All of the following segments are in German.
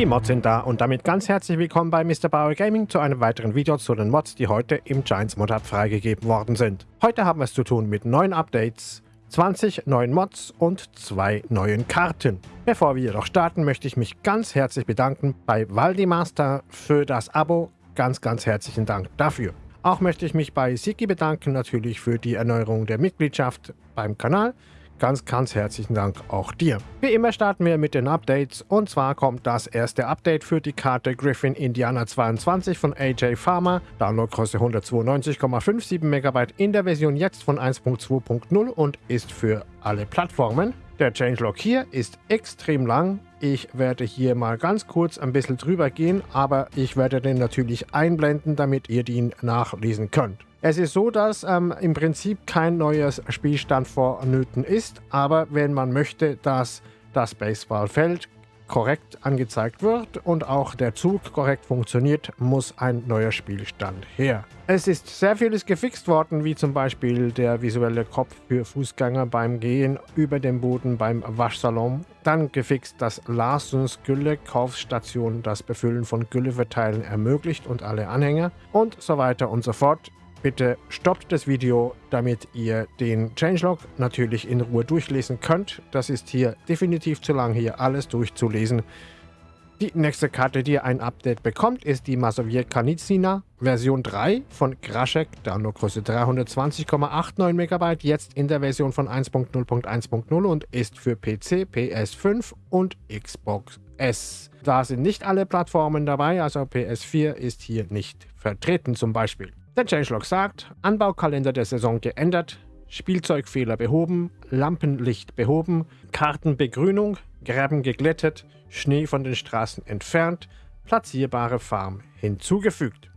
Die Mods sind da und damit ganz herzlich willkommen bei Mr. Bauer Gaming zu einem weiteren Video zu den Mods, die heute im Giants Mod Hub freigegeben worden sind. Heute haben wir es zu tun mit neuen Updates, 20 neuen Mods und zwei neuen Karten. Bevor wir jedoch starten, möchte ich mich ganz herzlich bedanken bei Valdimaster für das Abo. Ganz, ganz herzlichen Dank dafür. Auch möchte ich mich bei Siki bedanken, natürlich für die Erneuerung der Mitgliedschaft beim Kanal. Ganz, ganz herzlichen Dank auch dir. Wie immer starten wir mit den Updates und zwar kommt das erste Update für die Karte Griffin Indiana 22 von AJ Farmer, Downloadgröße 192,57 MB in der Version jetzt von 1.2.0 und ist für alle Plattformen. Der Changelog hier ist extrem lang. Ich werde hier mal ganz kurz ein bisschen drüber gehen, aber ich werde den natürlich einblenden, damit ihr den nachlesen könnt. Es ist so, dass ähm, im Prinzip kein neues Spielstand vonnöten ist, aber wenn man möchte, dass das Baseballfeld korrekt angezeigt wird und auch der Zug korrekt funktioniert, muss ein neuer Spielstand her. Es ist sehr vieles gefixt worden, wie zum Beispiel der visuelle Kopf für Fußgänger beim Gehen über den Boden beim Waschsalon. Dann gefixt, dass Larsons Gülle Kaufstation das Befüllen von Gülle verteilen ermöglicht und alle Anhänger und so weiter und so fort. Bitte stoppt das Video, damit ihr den Changelog natürlich in Ruhe durchlesen könnt. Das ist hier definitiv zu lang, hier alles durchzulesen. Die nächste Karte, die ein Update bekommt, ist die Masovier Kanizina Version 3 von Kraschek, Downloadgröße 320,89 MB, jetzt in der Version von 1.0.1.0 und ist für PC, PS5 und Xbox S. Da sind nicht alle Plattformen dabei, also PS4 ist hier nicht vertreten zum Beispiel. Der Changelog sagt, Anbaukalender der Saison geändert, Spielzeugfehler behoben, Lampenlicht behoben, Kartenbegrünung, Gräben geglättet, Schnee von den Straßen entfernt, platzierbare Farm hinzugefügt.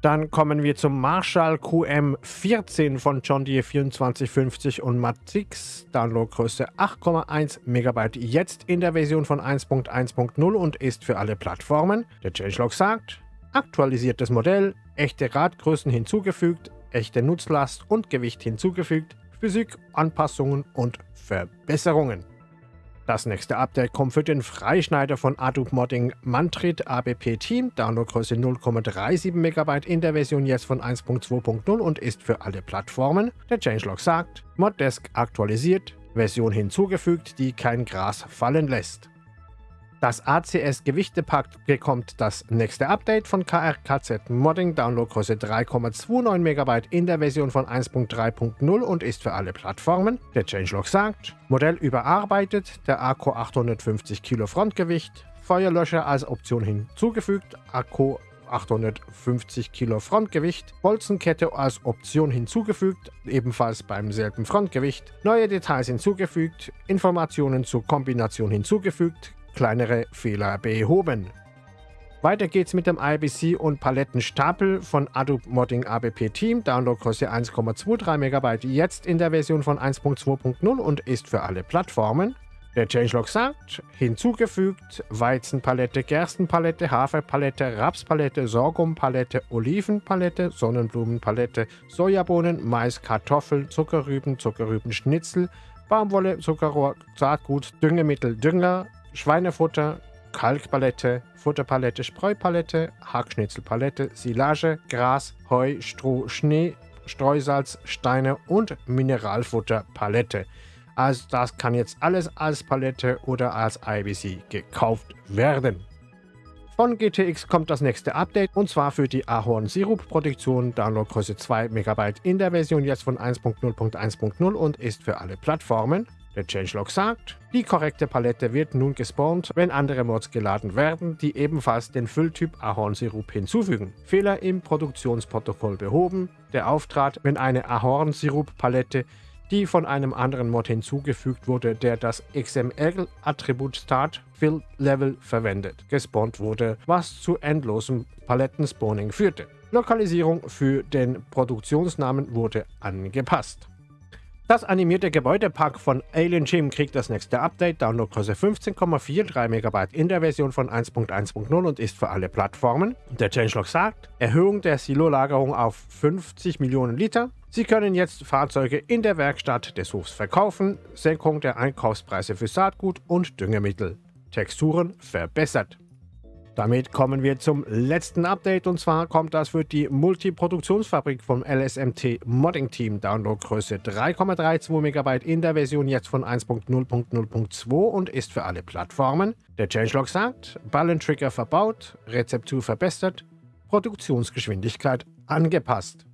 Dann kommen wir zum Marshall QM14 von John Deere 2450 und Matix, Downloadgröße 8,1 MB, jetzt in der Version von 1.1.0 und ist für alle Plattformen. Der Changelog sagt, aktualisiertes Modell, echte Radgrößen hinzugefügt, echte Nutzlast und Gewicht hinzugefügt, Physik, Anpassungen und Verbesserungen. Das nächste Update kommt für den Freischneider von Adobe Modding Mantrit ABP Team, Downloadgröße 0,37 MB in der Version jetzt von 1.2.0 und ist für alle Plattformen. Der Changelog sagt, Moddesk aktualisiert, Version hinzugefügt, die kein Gras fallen lässt. Das ACS Gewichtepack bekommt das nächste Update von KRKZ Modding, Downloadgröße 3,29 MB in der Version von 1.3.0 und ist für alle Plattformen. Der Changelog sagt, Modell überarbeitet, der Akku 850 Kilo Frontgewicht, Feuerlöscher als Option hinzugefügt, Akku 850 Kilo Frontgewicht, Bolzenkette als Option hinzugefügt, ebenfalls beim selben Frontgewicht, neue Details hinzugefügt, Informationen zur Kombination hinzugefügt, kleinere Fehler behoben. Weiter geht's mit dem IBC und Palettenstapel von Adobe Modding ABP Team, Downloadgröße 1,23 MB, jetzt in der Version von 1.2.0 und ist für alle Plattformen. Der Changelog sagt, hinzugefügt Weizenpalette, Gerstenpalette, Haferpalette, Rapspalette, Sorghumpalette, Olivenpalette, Sonnenblumenpalette, Sojabohnen, Mais, Kartoffel, Zuckerrüben, Zuckerrübenschnitzel, Baumwolle, Zuckerrohr, Saatgut, Düngemittel, Dünger, Schweinefutter, Kalkpalette, Futterpalette, Spreupalette, Hackschnitzelpalette, Silage, Gras, Heu, Stroh, Schnee, Streusalz, Steine und Mineralfutterpalette. Also das kann jetzt alles als Palette oder als IBC gekauft werden. Von GTX kommt das nächste Update und zwar für die Ahorn Sirup Produktion, Downloadgröße 2 MB in der Version jetzt von 1.0.1.0 und ist für alle Plattformen. Der Changelog sagt, die korrekte Palette wird nun gespawnt, wenn andere Mods geladen werden, die ebenfalls den Fülltyp Ahornsirup hinzufügen. Fehler im Produktionsprotokoll behoben. Der Auftrat, wenn eine Ahornsirup-Palette, die von einem anderen Mod hinzugefügt wurde, der das XML-Attribut Start Fill Level verwendet, gespawnt wurde, was zu endlosem Palettenspawning führte. Lokalisierung für den Produktionsnamen wurde angepasst. Das animierte Gebäudepack von Alien Gym kriegt das nächste Update, Downloadgröße 15,43 MB in der Version von 1.1.0 und ist für alle Plattformen. Der Changelog sagt, Erhöhung der Silo-Lagerung auf 50 Millionen Liter. Sie können jetzt Fahrzeuge in der Werkstatt des Hofs verkaufen, Senkung der Einkaufspreise für Saatgut und Düngemittel. Texturen verbessert. Damit kommen wir zum letzten Update und zwar kommt das für die Multiproduktionsfabrik vom LSMT Modding Team. Downloadgröße 3,32 MB in der Version jetzt von 1.0.0.2 und ist für alle Plattformen. Der Changelog sagt, Ballentrigger verbaut, Rezeptur verbessert, Produktionsgeschwindigkeit angepasst.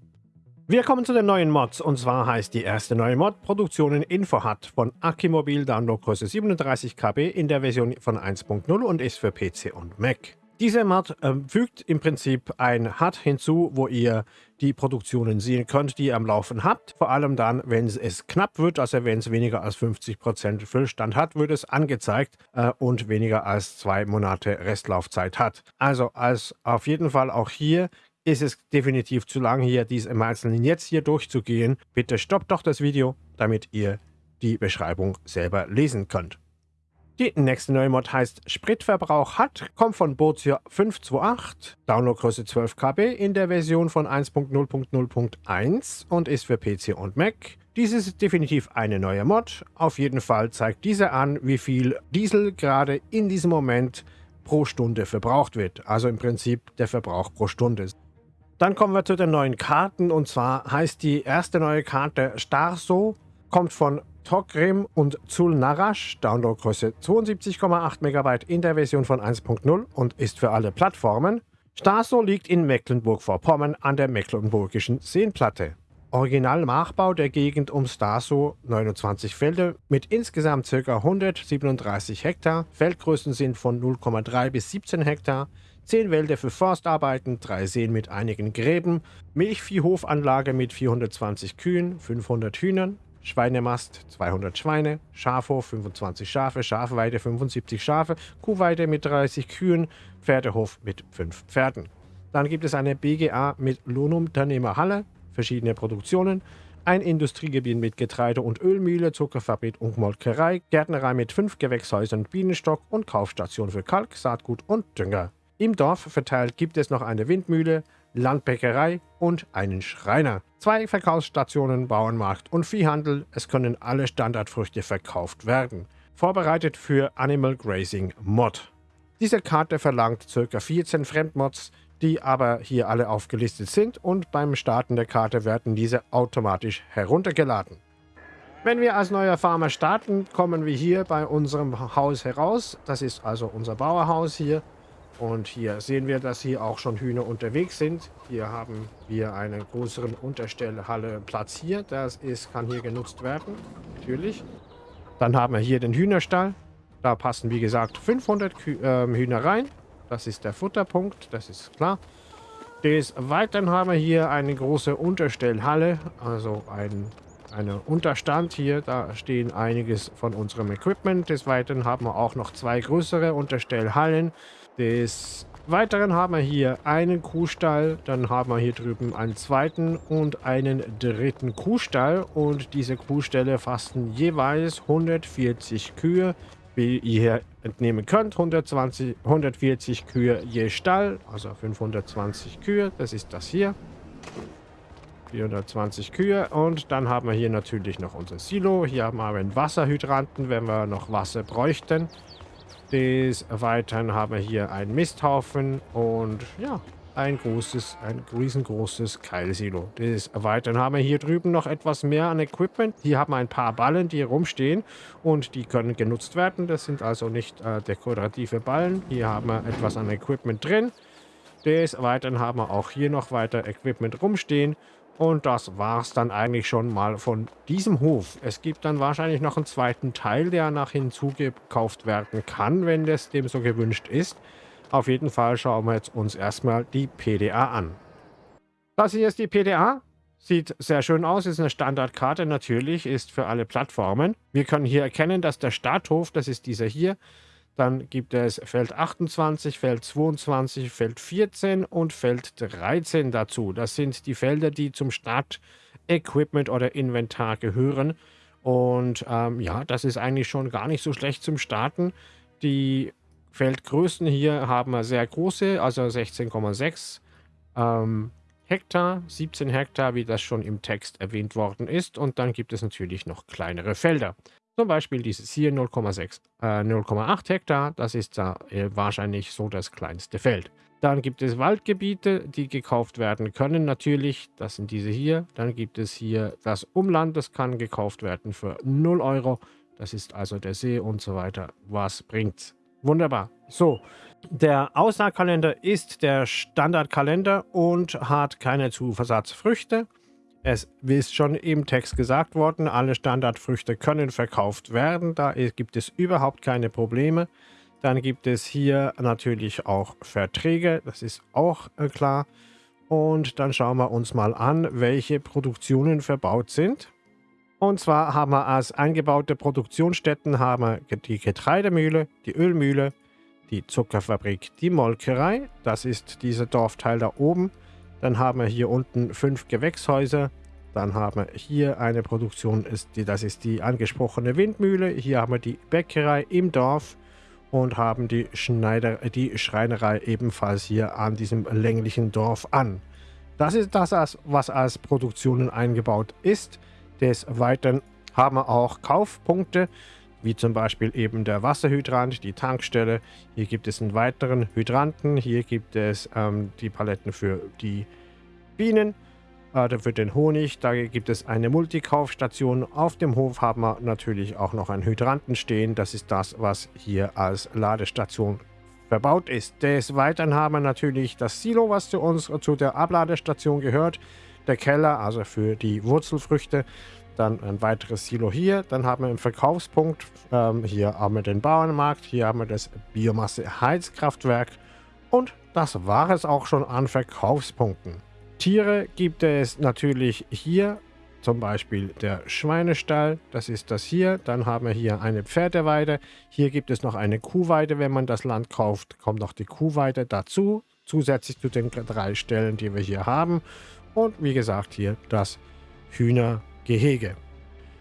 Wir kommen zu den neuen Mods und zwar heißt die erste neue Mod Produktionen Info hat von Akimobil Downloadgröße 37 KB in der Version von 1.0 und ist für PC und Mac. Diese Mod äh, fügt im Prinzip ein HUD hinzu, wo ihr die Produktionen sehen könnt, die ihr am Laufen habt. Vor allem dann, wenn es knapp wird, also wenn es weniger als 50% Füllstand hat, wird es angezeigt äh, und weniger als zwei Monate Restlaufzeit hat. Also als auf jeden Fall auch hier ist es definitiv zu lang, hier dies im Einzelnen jetzt hier durchzugehen. Bitte stoppt doch das Video, damit ihr die Beschreibung selber lesen könnt. Die nächste neue Mod heißt Spritverbrauch hat, kommt von Bozio 528, Downloadgröße 12 KB in der Version von 1.0.0.1 und ist für PC und Mac. Dies ist definitiv eine neue Mod. Auf jeden Fall zeigt diese an, wie viel Diesel gerade in diesem Moment pro Stunde verbraucht wird. Also im Prinzip der Verbrauch pro Stunde. Dann kommen wir zu den neuen Karten und zwar heißt die erste neue Karte Starso, kommt von Tokrim und Zulnarash, Downloadgröße 72,8 MB in der Version von 1.0 und ist für alle Plattformen. Starso liegt in Mecklenburg-Vorpommern an der Mecklenburgischen Seenplatte. Original-Nachbau der Gegend um Starso, 29 Felder mit insgesamt ca. 137 Hektar. Feldgrößen sind von 0,3 bis 17 Hektar. 10 Wälder für Forstarbeiten, 3 Seen mit einigen Gräben, Milchviehhofanlage mit 420 Kühen, 500 Hühnern, Schweinemast 200 Schweine, Schafhof 25 Schafe, Schafweide 75 Schafe, Kuhweide mit 30 Kühen, Pferdehof mit 5 Pferden. Dann gibt es eine BGA mit Lohnunternehmerhalle, verschiedene Produktionen, ein Industriegebiet mit Getreide- und Ölmühle, Zuckerfabrik und Molkerei, Gärtnerei mit 5 Gewächshäusern, Bienenstock und Kaufstation für Kalk, Saatgut und Dünger. Im Dorf verteilt gibt es noch eine Windmühle, Landbäckerei und einen Schreiner. Zwei Verkaufsstationen, Bauernmarkt und Viehhandel. Es können alle Standardfrüchte verkauft werden. Vorbereitet für Animal Grazing Mod. Diese Karte verlangt ca. 14 Fremdmods, die aber hier alle aufgelistet sind und beim Starten der Karte werden diese automatisch heruntergeladen. Wenn wir als neuer Farmer starten, kommen wir hier bei unserem Haus heraus. Das ist also unser Bauerhaus hier. Und hier sehen wir, dass hier auch schon Hühner unterwegs sind. Hier haben wir einen größeren Unterstellhalle platziert. Das ist, kann hier genutzt werden, natürlich. Dann haben wir hier den Hühnerstall. Da passen, wie gesagt, 500 Kü äh, Hühner rein. Das ist der Futterpunkt, das ist klar. Des Weiteren haben wir hier eine große Unterstellhalle, also ein eine Unterstand hier. Da stehen einiges von unserem Equipment. Des Weiteren haben wir auch noch zwei größere Unterstellhallen. Des Weiteren haben wir hier einen Kuhstall, dann haben wir hier drüben einen zweiten und einen dritten Kuhstall und diese Kuhställe fassen jeweils 140 Kühe, wie ihr hier entnehmen könnt, 120, 140 Kühe je Stall, also 520 Kühe, das ist das hier. 420 Kühe und dann haben wir hier natürlich noch unser Silo. Hier haben wir einen Wasserhydranten, wenn wir noch Wasser bräuchten. Des Weiteren haben wir hier einen Misthaufen und ja, ein großes, ein riesengroßes Keilsilo. Des Weiteren haben wir hier drüben noch etwas mehr an Equipment. Hier haben wir ein paar Ballen, die rumstehen und die können genutzt werden. Das sind also nicht äh, dekorative Ballen. Hier haben wir etwas an Equipment drin. Des Weiteren haben wir auch hier noch weiter Equipment rumstehen. Und das war es dann eigentlich schon mal von diesem Hof. Es gibt dann wahrscheinlich noch einen zweiten Teil, der nach hinzugekauft werden kann, wenn das dem so gewünscht ist. Auf jeden Fall schauen wir jetzt uns erstmal die PDA an. Das hier ist die PDA. Sieht sehr schön aus, ist eine Standardkarte natürlich, ist für alle Plattformen. Wir können hier erkennen, dass der Starthof, das ist dieser hier, dann gibt es Feld 28, Feld 22, Feld 14 und Feld 13 dazu. Das sind die Felder, die zum Start-Equipment oder Inventar gehören. Und ähm, ja, das ist eigentlich schon gar nicht so schlecht zum Starten. Die Feldgrößen hier haben wir sehr große, also 16,6 ähm, Hektar, 17 Hektar, wie das schon im Text erwähnt worden ist. Und dann gibt es natürlich noch kleinere Felder. Zum Beispiel dieses hier 0,6, äh, 0,8 Hektar, das ist da äh, wahrscheinlich so das kleinste Feld. Dann gibt es Waldgebiete, die gekauft werden können natürlich. Das sind diese hier. Dann gibt es hier das Umland, das kann gekauft werden für 0 Euro. Das ist also der See und so weiter. Was bringt's? Wunderbar. So, der Aussaatkalender ist der Standardkalender und hat keine Zuversatzfrüchte. Es ist schon im Text gesagt worden, alle Standardfrüchte können verkauft werden. Da gibt es überhaupt keine Probleme. Dann gibt es hier natürlich auch Verträge, das ist auch äh, klar. Und dann schauen wir uns mal an, welche Produktionen verbaut sind. Und zwar haben wir als eingebaute Produktionsstätten haben wir die Getreidemühle, die Ölmühle, die Zuckerfabrik, die Molkerei. Das ist dieser Dorfteil da oben. Dann haben wir hier unten fünf Gewächshäuser. Dann haben wir hier eine Produktion, das ist die angesprochene Windmühle. Hier haben wir die Bäckerei im Dorf und haben die, Schneider, die Schreinerei ebenfalls hier an diesem länglichen Dorf an. Das ist das, was als Produktionen eingebaut ist. Des Weiteren haben wir auch Kaufpunkte, wie zum Beispiel eben der Wasserhydrant, die Tankstelle. Hier gibt es einen weiteren Hydranten. Hier gibt es ähm, die Paletten für die Bienen äh, für den Honig. Da gibt es eine Multikaufstation. Auf dem Hof haben wir natürlich auch noch einen Hydranten stehen. Das ist das, was hier als Ladestation verbaut ist. Des Weiteren haben wir natürlich das Silo, was zu uns zu der Abladestation gehört. Der Keller, also für die Wurzelfrüchte. Dann ein weiteres Silo hier. Dann haben wir einen Verkaufspunkt. Ähm, hier haben wir den Bauernmarkt. Hier haben wir das Biomasse-Heizkraftwerk. Und das war es auch schon an Verkaufspunkten. Tiere gibt es natürlich hier, zum Beispiel der Schweinestall, das ist das hier. Dann haben wir hier eine Pferdeweide. Hier gibt es noch eine Kuhweide, wenn man das Land kauft, kommt noch die Kuhweide dazu, zusätzlich zu den drei Stellen, die wir hier haben. Und wie gesagt, hier das Hühnergehege.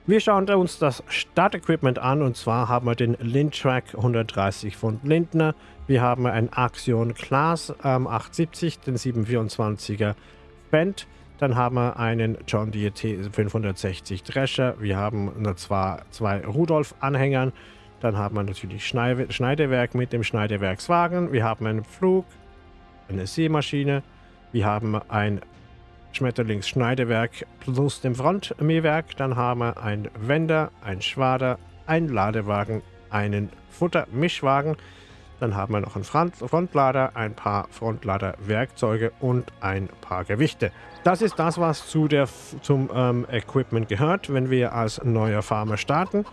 Wir schauen uns das Startequipment an und zwar haben wir den Lindtrack 130 von Lindner. Wir haben ein Axion Class ähm, 870, den 724er Band. Dann haben wir einen John Deere T560 Drescher. Wir haben zwar zwei Rudolf-Anhängern. Dann haben wir natürlich Schneidewerk mit dem Schneidewerkswagen. Wir haben einen Flug, eine Seemaschine. Wir haben ein Schmetterlingsschneidewerk plus dem Frontmähwerk. Dann haben wir ein Wender, ein Schwader, ein Ladewagen, einen Futtermischwagen. Dann haben wir noch einen Front Frontlader, ein paar Frontlader-Werkzeuge und ein paar Gewichte. Das ist das, was zu der, zum ähm, Equipment gehört, wenn wir als neuer Farmer starten.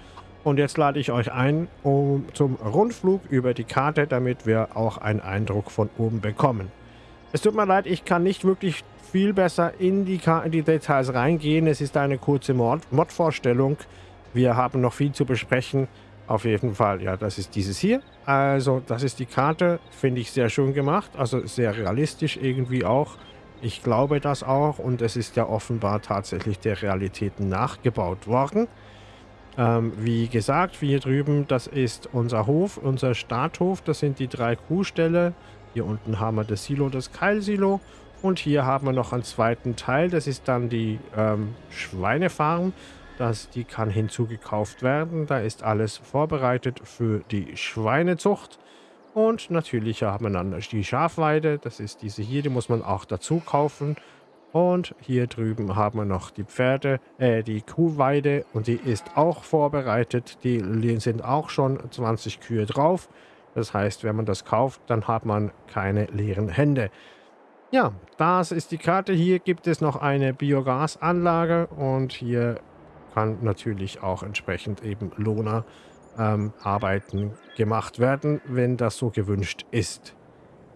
Und jetzt lade ich euch ein um, zum Rundflug über die Karte, damit wir auch einen Eindruck von oben bekommen. Es tut mir leid, ich kann nicht wirklich viel besser in die, in die Details reingehen. Es ist eine kurze Mod-Vorstellung. Mod wir haben noch viel zu besprechen. Auf jeden Fall, ja, das ist dieses hier. Also, das ist die Karte. Finde ich sehr schön gemacht. Also sehr realistisch irgendwie auch. Ich glaube das auch. Und es ist ja offenbar tatsächlich der Realität nachgebaut worden. Ähm, wie gesagt, hier drüben, das ist unser Hof, unser Starthof. Das sind die drei Kuhställe. Hier unten haben wir das Silo, das Keilsilo. Und hier haben wir noch einen zweiten Teil. Das ist dann die ähm, Schweinefarm. Das, die kann hinzugekauft werden. Da ist alles vorbereitet für die Schweinezucht. Und natürlich haben wir dann die Schafweide. Das ist diese hier, die muss man auch dazu kaufen. Und hier drüben haben wir noch die Pferde, äh, die Kuhweide. Und die ist auch vorbereitet. Die sind auch schon 20 Kühe drauf. Das heißt, wenn man das kauft, dann hat man keine leeren Hände. Ja, das ist die Karte. Hier gibt es noch eine Biogasanlage und hier kann natürlich auch entsprechend eben Lohner ähm, Arbeiten gemacht werden, wenn das so gewünscht ist.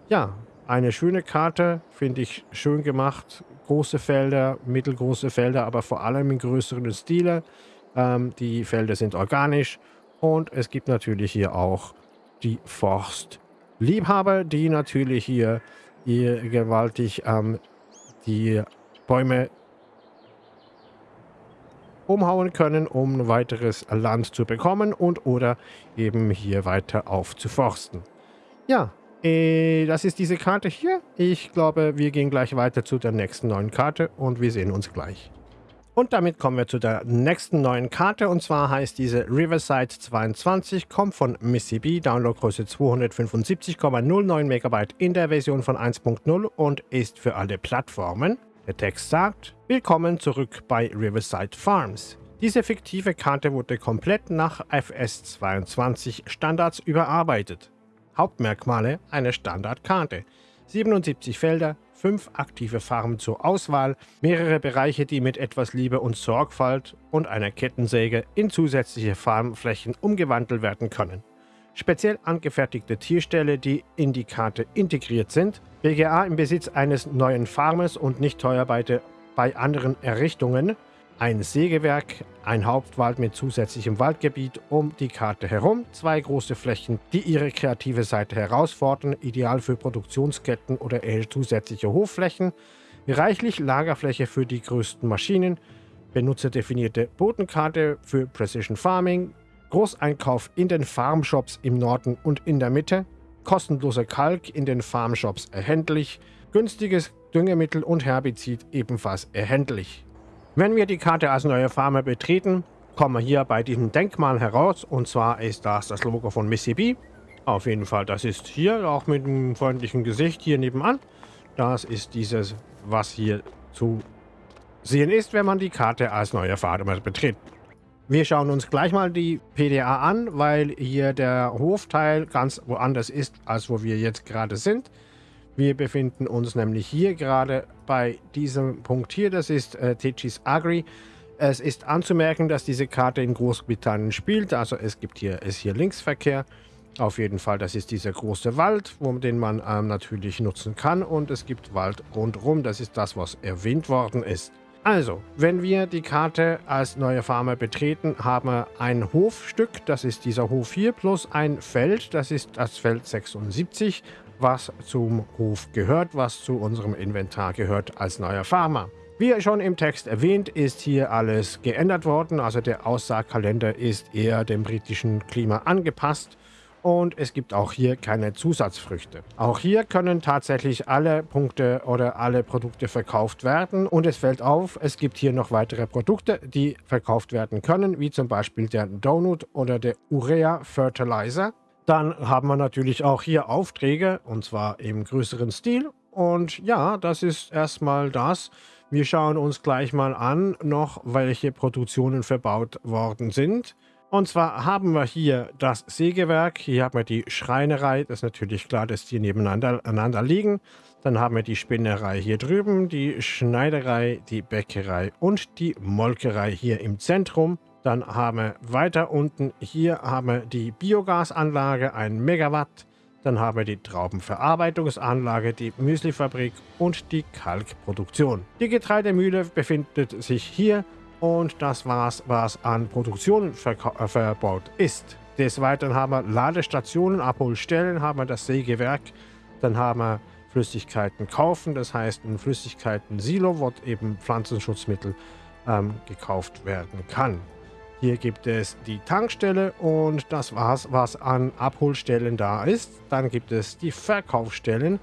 Ja, eine schöne Karte, finde ich schön gemacht. Große Felder, mittelgroße Felder, aber vor allem in größeren Stile. Ähm, die Felder sind organisch und es gibt natürlich hier auch die Forstliebhaber, die natürlich hier, hier gewaltig ähm, die Bäume umhauen können, um weiteres Land zu bekommen und oder eben hier weiter aufzuforsten. Ja, äh, das ist diese Karte hier. Ich glaube, wir gehen gleich weiter zu der nächsten neuen Karte und wir sehen uns gleich. Und damit kommen wir zu der nächsten neuen Karte und zwar heißt diese Riverside 22, kommt von Mississippi, Downloadgröße 275,09 MB in der Version von 1.0 und ist für alle Plattformen. Der Text sagt, Willkommen zurück bei Riverside Farms. Diese fiktive Karte wurde komplett nach FS22 Standards überarbeitet. Hauptmerkmale einer Standardkarte. 77 Felder, 5 aktive Farben zur Auswahl, mehrere Bereiche, die mit etwas Liebe und Sorgfalt und einer Kettensäge in zusätzliche Farmflächen umgewandelt werden können. Speziell angefertigte Tierställe, die in die Karte integriert sind, BGA im Besitz eines neuen Farmers und nicht teuer bei anderen Errichtungen, ein Sägewerk, ein Hauptwald mit zusätzlichem Waldgebiet um die Karte herum, zwei große Flächen, die ihre kreative Seite herausfordern, ideal für Produktionsketten oder eher zusätzliche Hofflächen, reichlich Lagerfläche für die größten Maschinen, benutzerdefinierte Bodenkarte für Precision Farming, Großeinkauf in den Farmshops im Norden und in der Mitte, kostenloser Kalk in den Farmshops erhältlich, günstiges Düngemittel und Herbizid ebenfalls erhältlich. Wenn wir die Karte als neue Farmer betreten, kommen wir hier bei diesem Denkmal heraus. Und zwar ist das das Logo von Mississippi. Auf jeden Fall, das ist hier auch mit einem freundlichen Gesicht hier nebenan. Das ist dieses, was hier zu sehen ist, wenn man die Karte als neuer Farmer betritt. Wir schauen uns gleich mal die PDA an, weil hier der Hofteil ganz woanders ist, als wo wir jetzt gerade sind. Wir befinden uns nämlich hier gerade bei diesem Punkt hier, das ist äh, Teachis Agri. Es ist anzumerken, dass diese Karte in Großbritannien spielt, also es gibt hier, ist hier Linksverkehr. Auf jeden Fall, das ist dieser große Wald, den man ähm, natürlich nutzen kann und es gibt Wald rundherum, das ist das, was erwähnt worden ist. Also, wenn wir die Karte als neue Farmer betreten, haben wir ein Hofstück, das ist dieser Hof hier, plus ein Feld, das ist das Feld 76 was zum Hof gehört, was zu unserem Inventar gehört als neuer Farmer. Wie schon im Text erwähnt, ist hier alles geändert worden, also der Aussaagkalender ist eher dem britischen Klima angepasst und es gibt auch hier keine Zusatzfrüchte. Auch hier können tatsächlich alle Punkte oder alle Produkte verkauft werden und es fällt auf, es gibt hier noch weitere Produkte, die verkauft werden können, wie zum Beispiel der Donut oder der Urea Fertilizer. Dann haben wir natürlich auch hier Aufträge und zwar im größeren Stil. Und ja, das ist erstmal das. Wir schauen uns gleich mal an, noch welche Produktionen verbaut worden sind. Und zwar haben wir hier das Sägewerk, hier haben wir die Schreinerei, das ist natürlich klar, dass die nebeneinander liegen. Dann haben wir die Spinnerei hier drüben, die Schneiderei, die Bäckerei und die Molkerei hier im Zentrum. Dann haben wir weiter unten, hier haben wir die Biogasanlage, ein Megawatt. Dann haben wir die Traubenverarbeitungsanlage, die Müslifabrik und die Kalkproduktion. Die Getreidemühle befindet sich hier und das war's, was an Produktion äh, verbaut ist. Des Weiteren haben wir Ladestationen, Abholstellen, haben wir das Sägewerk, dann haben wir Flüssigkeiten kaufen, das heißt ein Flüssigkeiten-Silo, wo eben Pflanzenschutzmittel ähm, gekauft werden kann. Hier gibt es die Tankstelle und das war's, was an Abholstellen da ist. Dann gibt es die Verkaufsstellen.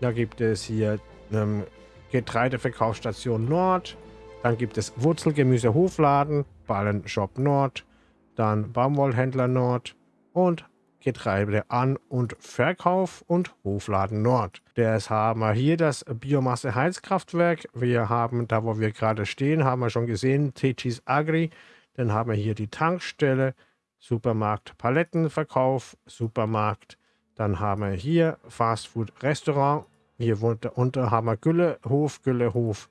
Da gibt es hier ähm, Getreideverkaufsstation Nord. Dann gibt es Wurzelgemüse Hofladen, Ballenshop Nord, dann Baumwollhändler Nord und Getreide an- und Verkauf und Hofladen Nord. Das haben wir hier das Biomasse-Heizkraftwerk. Wir haben, da wo wir gerade stehen, haben wir schon gesehen, Tecis Agri. Dann haben wir hier die Tankstelle, Supermarkt Palettenverkauf, Supermarkt. Dann haben wir hier Fastfood Restaurant. Hier unter haben wir Güllehof, Güllehof,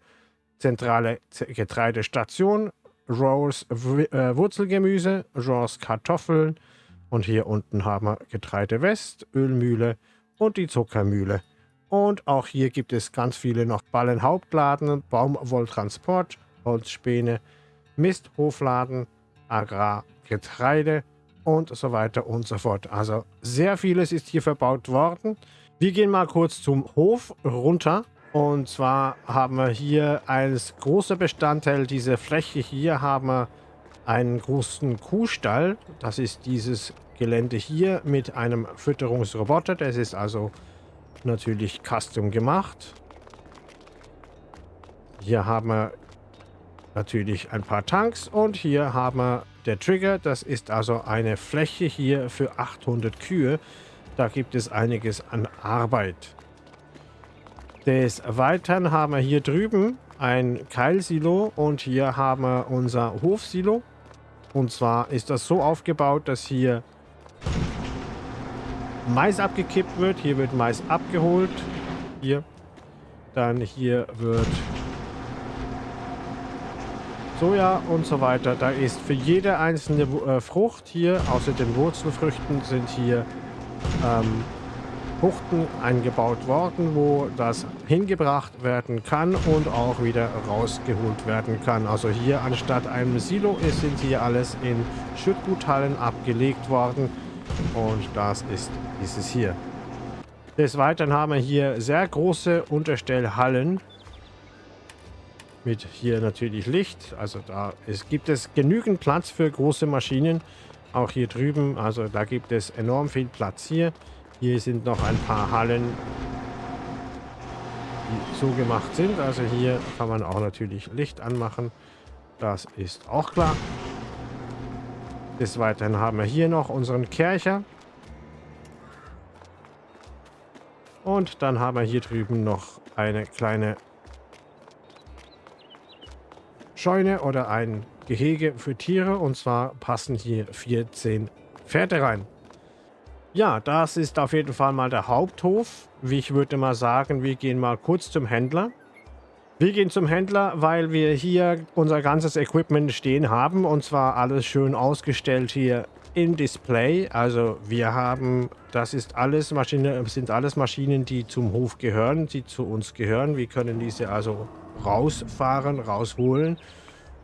zentrale Getreidestation, Rolls äh, Wurzelgemüse, Rolls Kartoffeln. Und hier unten haben wir Getreide West, Ölmühle und die Zuckermühle. Und auch hier gibt es ganz viele noch Ballenhauptladen, Baumwolltransport, Holzspäne, Misthofladen, Agrar, Getreide und so weiter und so fort. Also sehr vieles ist hier verbaut worden. Wir gehen mal kurz zum Hof runter. Und zwar haben wir hier als großer Bestandteil dieser Fläche hier haben wir einen großen Kuhstall. Das ist dieses Gelände hier mit einem Fütterungsroboter. Das ist also natürlich custom gemacht. Hier haben wir natürlich ein paar Tanks und hier haben wir der Trigger. Das ist also eine Fläche hier für 800 Kühe. Da gibt es einiges an Arbeit. Des Weiteren haben wir hier drüben ein Keilsilo und hier haben wir unser Hofsilo. Und zwar ist das so aufgebaut, dass hier Mais abgekippt wird. Hier wird Mais abgeholt. Hier. Dann hier wird Soja und so weiter. Da ist für jede einzelne äh, Frucht hier, außer den Wurzelfrüchten, sind hier ähm, Buchten eingebaut worden, wo das hingebracht werden kann und auch wieder rausgeholt werden kann. Also hier anstatt einem Silo ist, sind hier alles in Schüttguthallen abgelegt worden und das ist dieses hier. Des Weiteren haben wir hier sehr große Unterstellhallen mit hier natürlich Licht. Also da ist, gibt es genügend Platz für große Maschinen. Auch hier drüben, also da gibt es enorm viel Platz hier. Hier sind noch ein paar Hallen, die so gemacht sind. Also hier kann man auch natürlich Licht anmachen. Das ist auch klar. Des Weiteren haben wir hier noch unseren Kercher. Und dann haben wir hier drüben noch eine kleine Scheune oder ein Gehege für Tiere. Und zwar passen hier 14 Pferde rein. Ja, das ist auf jeden Fall mal der Haupthof. Wie ich würde mal sagen, wir gehen mal kurz zum Händler. Wir gehen zum Händler, weil wir hier unser ganzes Equipment stehen haben. Und zwar alles schön ausgestellt hier im Display. Also wir haben, das ist alles Maschine, sind alles Maschinen, die zum Hof gehören, die zu uns gehören. Wir können diese also rausfahren, rausholen.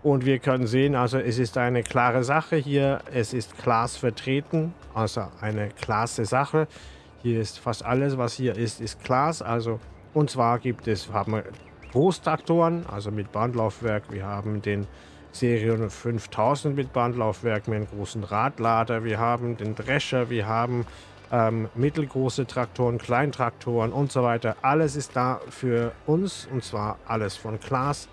Und wir können sehen, also es ist eine klare Sache hier. Es ist Glas vertreten, also eine klasse Sache. Hier ist fast alles, was hier ist, ist Glas. Also, und zwar gibt es, haben wir Großtraktoren, also mit Bandlaufwerk. Wir haben den Serion 5000 mit Bandlaufwerk mit einem großen Radlader. Wir haben den Drescher, wir haben ähm, mittelgroße Traktoren, Kleintraktoren und so weiter. Alles ist da für uns und zwar alles von Glas.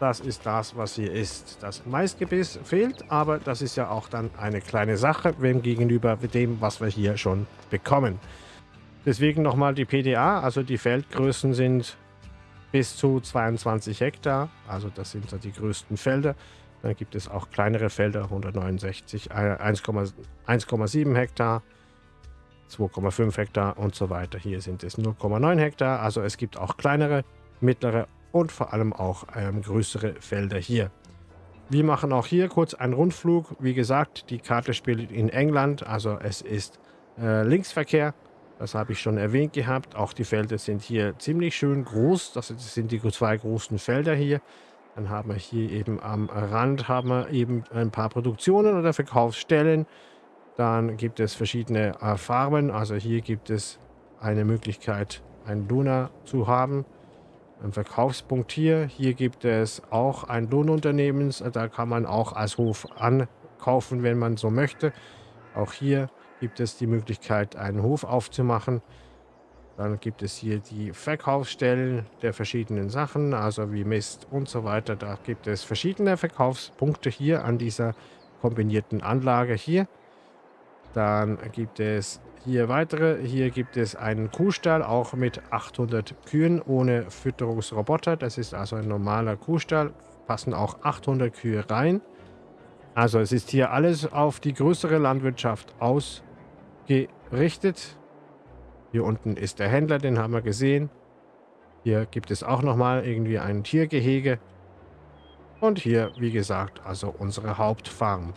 Das ist das, was hier ist. Das Maisgebiss fehlt, aber das ist ja auch dann eine kleine Sache, wem gegenüber dem, was wir hier schon bekommen. Deswegen nochmal die PDA, also die Feldgrößen sind bis zu 22 Hektar, also das sind so die größten Felder. Dann gibt es auch kleinere Felder, 169, 1,7 Hektar, 2,5 Hektar und so weiter. Hier sind es 0,9 Hektar, also es gibt auch kleinere, mittlere und vor allem auch ähm, größere Felder hier. Wir machen auch hier kurz einen Rundflug. Wie gesagt, die Karte spielt in England, also es ist äh, Linksverkehr. Das habe ich schon erwähnt gehabt. Auch die Felder sind hier ziemlich schön groß. Das sind die zwei großen Felder hier. Dann haben wir hier eben am Rand haben wir eben ein paar Produktionen oder Verkaufsstellen. Dann gibt es verschiedene äh, Farben. Also hier gibt es eine Möglichkeit, einen Duna zu haben. Ein Verkaufspunkt hier. Hier gibt es auch ein Lohnunternehmen. Da kann man auch als Hof ankaufen, wenn man so möchte. Auch hier gibt es die Möglichkeit, einen Hof aufzumachen. Dann gibt es hier die Verkaufsstellen der verschiedenen Sachen, also wie Mist und so weiter. Da gibt es verschiedene Verkaufspunkte hier an dieser kombinierten Anlage hier. Dann gibt es hier weitere. Hier gibt es einen Kuhstall, auch mit 800 Kühen ohne Fütterungsroboter. Das ist also ein normaler Kuhstall. Passen auch 800 Kühe rein. Also es ist hier alles auf die größere Landwirtschaft ausgerichtet. Hier unten ist der Händler, den haben wir gesehen. Hier gibt es auch nochmal irgendwie ein Tiergehege. Und hier, wie gesagt, also unsere Hauptfarm.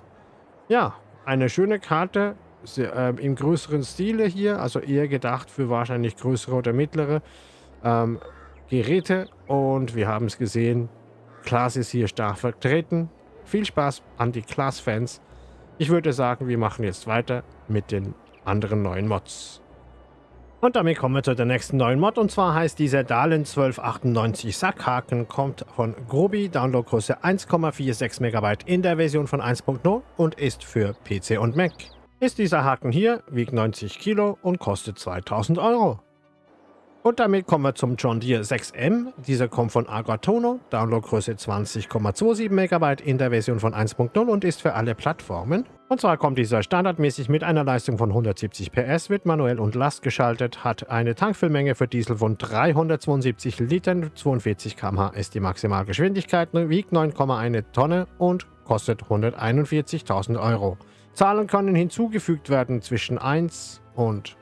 Ja, eine schöne Karte sehr, äh, im größeren Stile hier, also eher gedacht für wahrscheinlich größere oder mittlere ähm, Geräte. Und wir haben es gesehen, Class ist hier stark vertreten. Viel Spaß an die Class-Fans. Ich würde sagen, wir machen jetzt weiter mit den anderen neuen Mods. Und damit kommen wir zu der nächsten neuen Mod. Und zwar heißt dieser Dahlen 1298 Sackhaken, kommt von Grobi, Downloadgröße 1,46 MB in der Version von 1.0 und ist für PC und Mac ist dieser Haken hier, wiegt 90 Kilo und kostet 2000 Euro. Und damit kommen wir zum John Deere 6M. Dieser kommt von Agatono, Downloadgröße 20,27 MB in der Version von 1.0 und ist für alle Plattformen. Und zwar kommt dieser standardmäßig mit einer Leistung von 170 PS, wird manuell und Last geschaltet, hat eine Tankfüllmenge für Diesel von 372 Litern, 42 km/h ist die Maximalgeschwindigkeit, wiegt 9,1 Tonne und kostet 141.000 Euro. Zahlen können hinzugefügt werden zwischen 1 und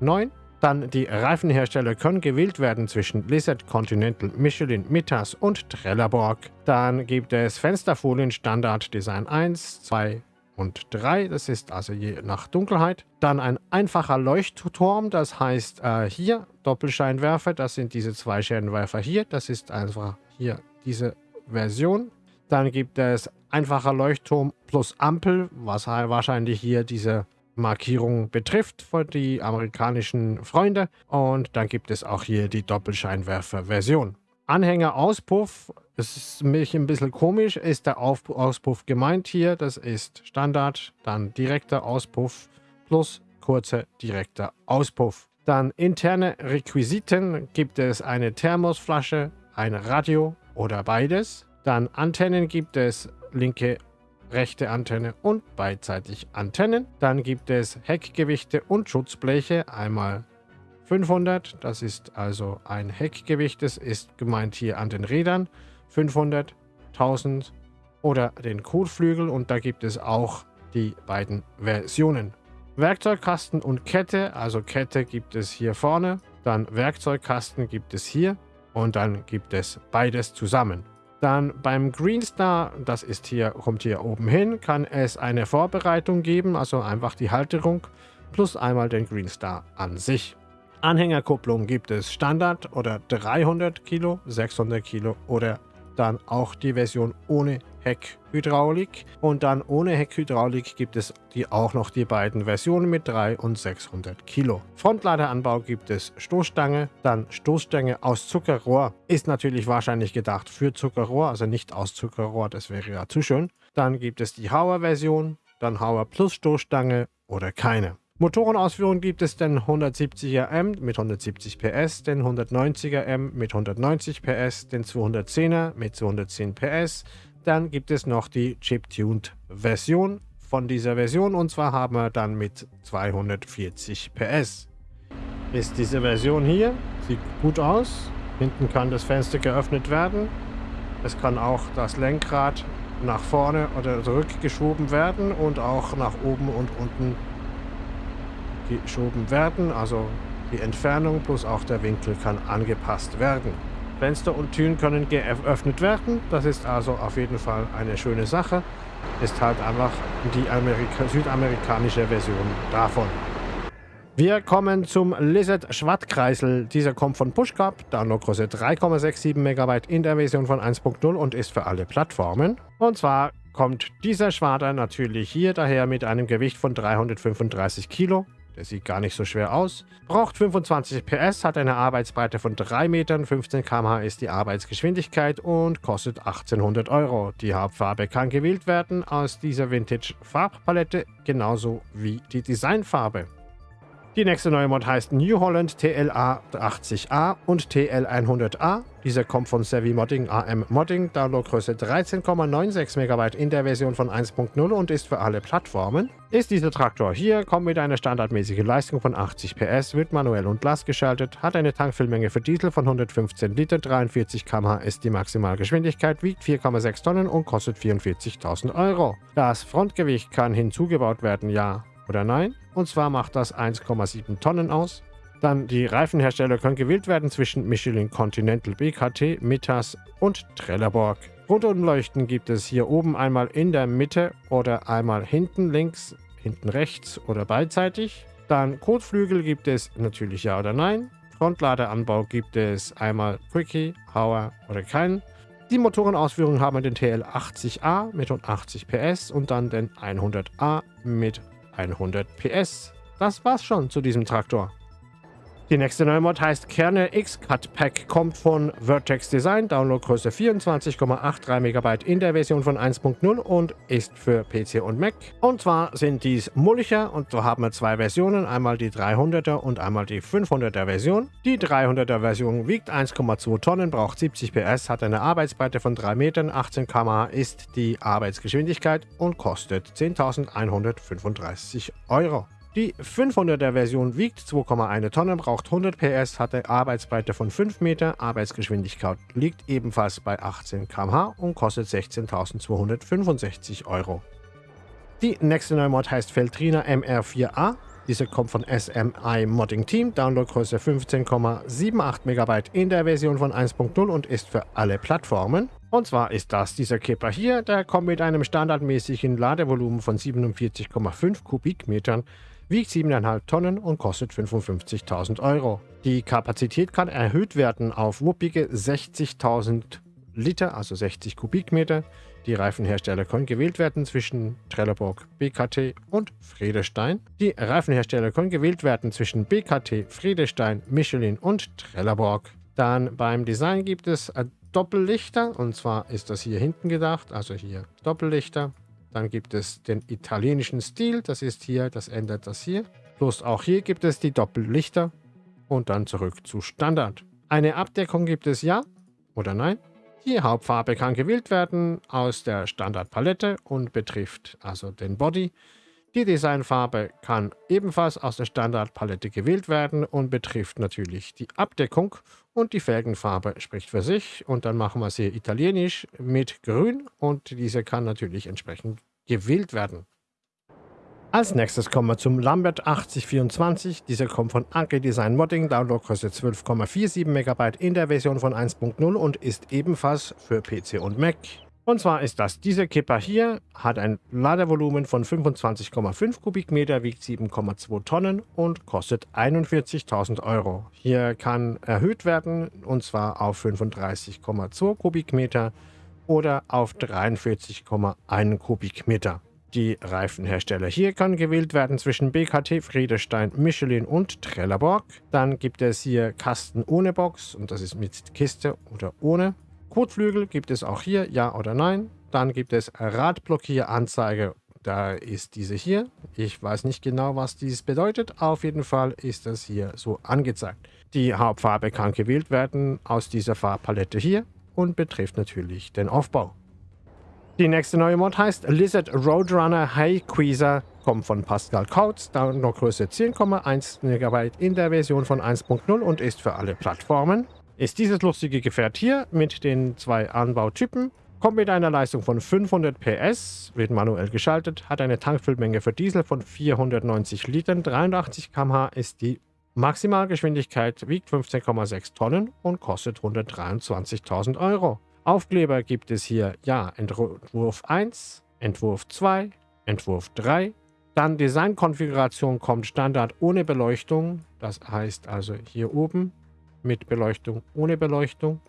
9 dann die Reifenhersteller können gewählt werden zwischen Lizard, Continental, Michelin, Mittas und Trelleborg. Dann gibt es Fensterfolien Standard Design 1, 2 und 3, das ist also je nach Dunkelheit. Dann ein einfacher Leuchtturm, das heißt äh, hier Doppelscheinwerfer, das sind diese zwei Scheinwerfer hier, das ist einfach hier diese Version. Dann gibt es einfacher Leuchtturm plus Ampel, was wahrscheinlich hier diese Markierung betrifft für die amerikanischen Freunde. Und dann gibt es auch hier die Doppelscheinwerfer-Version. Anhänger-Auspuff, das ist mich ein bisschen komisch, ist der Auf Auspuff gemeint hier. Das ist Standard, dann direkter Auspuff plus kurzer direkter Auspuff. Dann interne Requisiten gibt es eine Thermosflasche, ein Radio oder beides. Dann Antennen gibt es linke rechte Antenne und beidseitig Antennen. Dann gibt es Heckgewichte und Schutzbleche. Einmal 500, das ist also ein Heckgewicht, das ist gemeint hier an den Rädern. 500, 1000 oder den Kotflügel und da gibt es auch die beiden Versionen. Werkzeugkasten und Kette, also Kette gibt es hier vorne, dann Werkzeugkasten gibt es hier und dann gibt es beides zusammen. Dann beim Greenstar, das ist hier, kommt hier oben hin, kann es eine Vorbereitung geben, also einfach die Halterung plus einmal den Greenstar an sich. Anhängerkupplung gibt es Standard oder 300 Kilo, 600 Kilo oder dann auch die Version ohne Heckhydraulik. Und dann ohne Heckhydraulik gibt es die auch noch die beiden Versionen mit 3 und 600 Kilo. Frontladeranbau gibt es Stoßstange, dann Stoßstange aus Zuckerrohr. Ist natürlich wahrscheinlich gedacht für Zuckerrohr, also nicht aus Zuckerrohr, das wäre ja zu schön. Dann gibt es die Hauer-Version, dann Hauer plus Stoßstange oder keine. Motorenausführung gibt es den 170er M mit 170 PS, den 190er M mit 190 PS, den 210er mit 210 PS. Dann gibt es noch die Chip-Tuned Version von dieser Version und zwar haben wir dann mit 240 PS. Ist diese Version hier, sieht gut aus. Hinten kann das Fenster geöffnet werden. Es kann auch das Lenkrad nach vorne oder zurückgeschoben werden und auch nach oben und unten geschoben werden. Also die Entfernung plus auch der Winkel kann angepasst werden. Fenster und Türen können geöffnet werden. Das ist also auf jeden Fall eine schöne Sache. Ist halt einfach die Amerika südamerikanische Version davon. Wir kommen zum Lizard Schwartkreisel. Dieser kommt von Pushcup, Downloadgröße 3,67 MB in der Version von 1.0 und ist für alle Plattformen. Und zwar kommt dieser Schwader natürlich hier daher mit einem Gewicht von 335 Kilo. Der sieht gar nicht so schwer aus. Braucht 25 PS, hat eine Arbeitsbreite von 3 Metern, 15 km/h ist die Arbeitsgeschwindigkeit und kostet 1800 Euro. Die Hauptfarbe kann gewählt werden aus dieser Vintage-Farbpalette, genauso wie die Designfarbe. Die nächste neue Mod heißt New Holland TLA 80A und TL100A. Dieser kommt von Savvy Modding AM Modding, Downloadgröße 13,96 MB in der Version von 1.0 und ist für alle Plattformen. Ist dieser Traktor hier, kommt mit einer standardmäßigen Leistung von 80 PS, wird manuell und Last geschaltet, hat eine Tankfüllmenge für Diesel von 115 Liter, 43 km/h ist die Maximalgeschwindigkeit, wiegt 4,6 Tonnen und kostet 44.000 Euro. Das Frontgewicht kann hinzugebaut werden, ja oder nein. Und zwar macht das 1,7 Tonnen aus. Dann die Reifenhersteller können gewählt werden zwischen Michelin Continental BKT, Mittas und Trelleborg. Rundumleuchten gibt es hier oben einmal in der Mitte oder einmal hinten links, hinten rechts oder beidseitig. Dann Kotflügel gibt es natürlich ja oder nein. Frontladeranbau gibt es einmal Quickie, Hauer oder keinen. Die Motorenausführungen haben den TL80A mit 180 PS und dann den 100A mit 100 PS. Das war's schon zu diesem Traktor. Die nächste neue Mod heißt Kerne X-Cut Pack, kommt von Vertex Design, Downloadgröße 24,83 MB in der Version von 1.0 und ist für PC und Mac. Und zwar sind dies Mulcher und so haben wir zwei Versionen, einmal die 300er und einmal die 500er Version. Die 300er Version wiegt 1,2 Tonnen, braucht 70 PS, hat eine Arbeitsbreite von 3 Metern, 18 km/h ist die Arbeitsgeschwindigkeit und kostet 10.135 Euro. Die 500er Version wiegt 2,1 Tonnen, braucht 100 PS, hatte Arbeitsbreite von 5 Meter, Arbeitsgeschwindigkeit liegt ebenfalls bei 18 km/h und kostet 16.265 Euro. Die nächste neue Mod heißt Feltrina MR4A. Diese kommt von SMI Modding Team, Downloadgröße 15,78 MB in der Version von 1.0 und ist für alle Plattformen. Und zwar ist das dieser Kipper hier, der kommt mit einem standardmäßigen Ladevolumen von 47,5 Kubikmetern wiegt 7,5 Tonnen und kostet 55.000 Euro. Die Kapazität kann erhöht werden auf wuppige 60.000 Liter, also 60 Kubikmeter. Die Reifenhersteller können gewählt werden zwischen Trelleborg, BKT und Friedestein. Die Reifenhersteller können gewählt werden zwischen BKT, Friedestein, Michelin und Trelleborg. Dann beim Design gibt es Doppellichter und zwar ist das hier hinten gedacht, also hier Doppellichter dann gibt es den italienischen Stil, das ist hier, das ändert das hier. Bloß auch hier gibt es die Doppellichter und dann zurück zu Standard. Eine Abdeckung gibt es ja oder nein. Die Hauptfarbe kann gewählt werden aus der Standardpalette und betrifft also den Body. Die Designfarbe kann ebenfalls aus der Standardpalette gewählt werden und betrifft natürlich die Abdeckung und die Felgenfarbe spricht für sich. Und dann machen wir sie italienisch mit grün und diese kann natürlich entsprechend gewählt werden. Als nächstes kommen wir zum Lambert 8024. Dieser kommt von Anke Design Modding, Downloadgröße 12,47 MB in der Version von 1.0 und ist ebenfalls für PC und Mac. Und zwar ist das dieser Kipper hier, hat ein Ladevolumen von 25,5 Kubikmeter, wiegt 7,2 Tonnen und kostet 41.000 Euro. Hier kann erhöht werden und zwar auf 35,2 Kubikmeter oder auf 43,1 Kubikmeter. Die Reifenhersteller hier kann gewählt werden zwischen BKT, Friedestein, Michelin und Trelleborg. Dann gibt es hier Kasten ohne Box und das ist mit Kiste oder ohne. Kotflügel gibt es auch hier, ja oder nein. Dann gibt es Radblockieranzeige, da ist diese hier. Ich weiß nicht genau, was dies bedeutet. Auf jeden Fall ist das hier so angezeigt. Die Hauptfarbe kann gewählt werden aus dieser Farbpalette hier und betrifft natürlich den Aufbau. Die nächste neue Mod heißt Lizard Roadrunner High Queezer, kommt von Pascal Kautz, Downloadgröße 10,1 MB in der Version von 1.0 und ist für alle Plattformen. Ist dieses lustige Gefährt hier mit den zwei Anbautypen, kommt mit einer Leistung von 500 PS, wird manuell geschaltet, hat eine Tankfüllmenge für Diesel von 490 Litern, 83 km/h ist die Maximalgeschwindigkeit wiegt 15,6 Tonnen und kostet 123.000 Euro. Aufkleber gibt es hier, ja, Entwurf 1, Entwurf 2, Entwurf 3. Dann Designkonfiguration kommt Standard ohne Beleuchtung, das heißt also hier oben mit Beleuchtung, ohne Beleuchtung.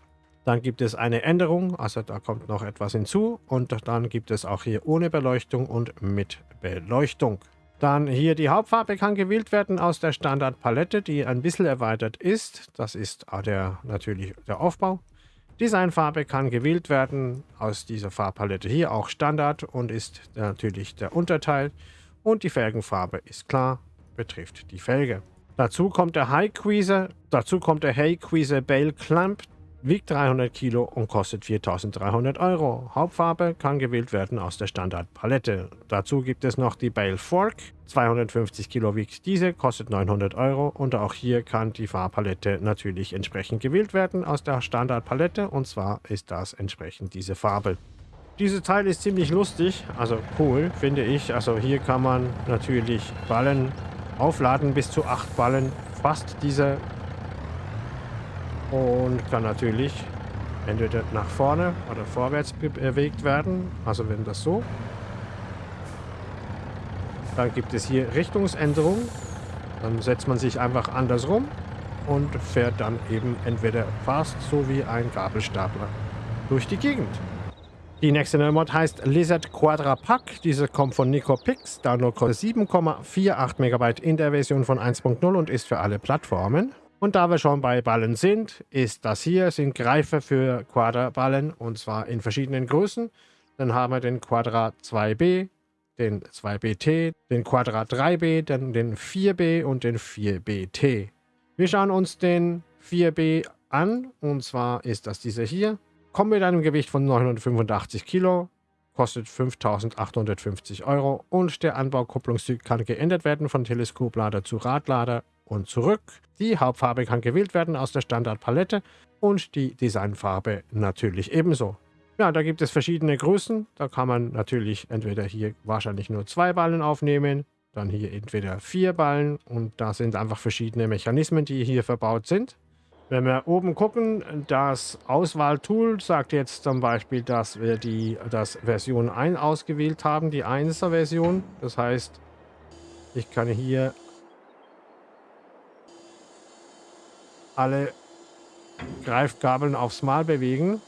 Dann gibt es eine Änderung, also da kommt noch etwas hinzu und dann gibt es auch hier ohne Beleuchtung und mit Beleuchtung. Dann hier die Hauptfarbe kann gewählt werden aus der Standardpalette, die ein bisschen erweitert ist. Das ist der, natürlich der Aufbau. Designfarbe kann gewählt werden aus dieser Farbpalette hier, auch Standard und ist natürlich der Unterteil. Und die Felgenfarbe ist klar, betrifft die Felge. Dazu kommt der High Queezer, dazu kommt der Hay Queezer Bale Clamp wiegt 300 Kilo und kostet 4.300 Euro. Hauptfarbe kann gewählt werden aus der Standardpalette. Dazu gibt es noch die Bale Fork. 250 Kilo wiegt diese, kostet 900 Euro und auch hier kann die Farbpalette natürlich entsprechend gewählt werden aus der Standardpalette und zwar ist das entsprechend diese Farbe. Dieses Teil ist ziemlich lustig, also cool, finde ich. Also hier kann man natürlich Ballen aufladen, bis zu 8 Ballen fast diese und kann natürlich entweder nach vorne oder vorwärts bewegt werden. Also wenn das so. Dann gibt es hier Richtungsänderung. Dann setzt man sich einfach andersrum und fährt dann eben entweder fast so wie ein Gabelstapler durch die Gegend. Die nächste neue Mod heißt Lizard Quadra Pack. Diese kommt von NicoPix, Download kostet 7,48 MB in der Version von 1.0 und ist für alle Plattformen. Und da wir schon bei Ballen sind, ist das hier, sind Greifer für Quadraballen und zwar in verschiedenen Größen. Dann haben wir den Quadrat 2b, den 2bt, den Quadrat 3b, dann den 4b und den 4bt. Wir schauen uns den 4b an und zwar ist das dieser hier. Kommt mit einem Gewicht von 985 Kilo, kostet 5.850 Euro und der Anbaukupplungstyp kann geändert werden von Teleskoplader zu Radlader und zurück. Die Hauptfarbe kann gewählt werden aus der Standardpalette und die Designfarbe natürlich ebenso. Ja, da gibt es verschiedene Größen. Da kann man natürlich entweder hier wahrscheinlich nur zwei Ballen aufnehmen, dann hier entweder vier Ballen und da sind einfach verschiedene Mechanismen, die hier verbaut sind. Wenn wir oben gucken, das Auswahltool sagt jetzt zum Beispiel, dass wir die das Version 1 ausgewählt haben, die 1er Version. Das heißt, ich kann hier alle Greifgabeln aufs Mal bewegen.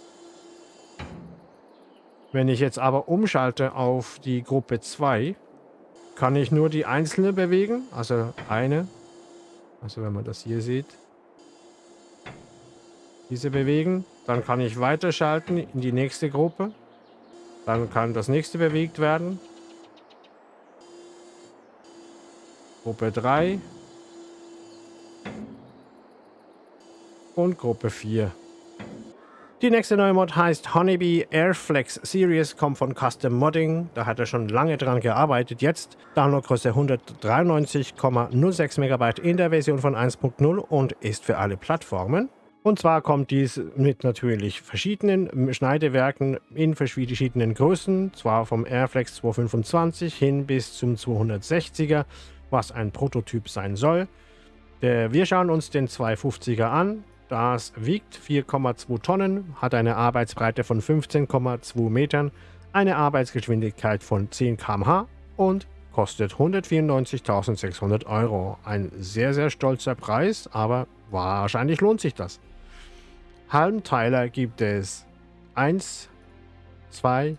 Wenn ich jetzt aber umschalte auf die Gruppe 2, kann ich nur die einzelne bewegen, also eine. Also wenn man das hier sieht diese bewegen. Dann kann ich weiterschalten in die nächste Gruppe. Dann kann das nächste bewegt werden. Gruppe 3. Und Gruppe 4. Die nächste neue Mod heißt Honeybee Airflex Series, kommt von Custom Modding. Da hat er schon lange dran gearbeitet. Jetzt Downloadgröße 193,06 MB in der Version von 1.0 und ist für alle Plattformen. Und zwar kommt dies mit natürlich verschiedenen Schneidewerken in verschiedenen Größen, zwar vom Airflex 225 hin bis zum 260er, was ein Prototyp sein soll. Wir schauen uns den 250er an. Das wiegt 4,2 Tonnen, hat eine Arbeitsbreite von 15,2 Metern, eine Arbeitsgeschwindigkeit von 10 km/h und kostet 194.600 Euro. Ein sehr, sehr stolzer Preis, aber wahrscheinlich lohnt sich das. Halmteiler gibt es 1, 2,